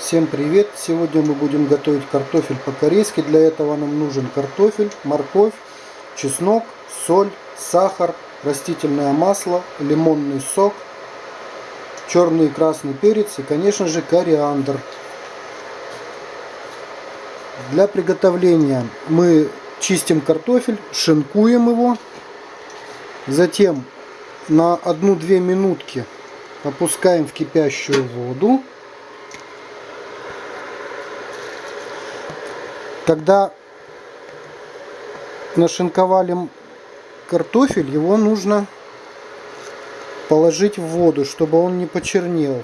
Всем привет! Сегодня мы будем готовить картофель по-корейски. Для этого нам нужен картофель, морковь, чеснок, соль, сахар, растительное масло, лимонный сок, черный и красный перец и, конечно же, кориандр. Для приготовления мы чистим картофель, шинкуем его, затем на 1-2 минутки опускаем в кипящую воду. Когда нашинковали картофель, его нужно положить в воду, чтобы он не почернел.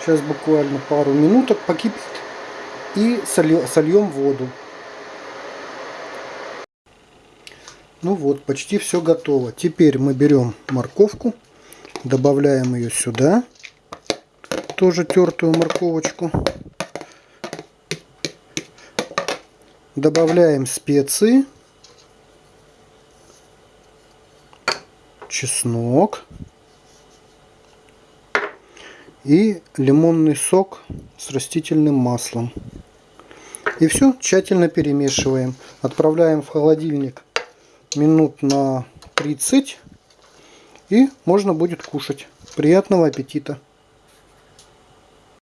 Сейчас буквально пару минуток покипит и сольем воду. Ну вот, почти все готово. Теперь мы берем морковку, добавляем ее сюда, тоже тертую морковочку. Добавляем специи, чеснок и лимонный сок с растительным маслом. И все тщательно перемешиваем. Отправляем в холодильник минут на 30 и можно будет кушать. Приятного аппетита!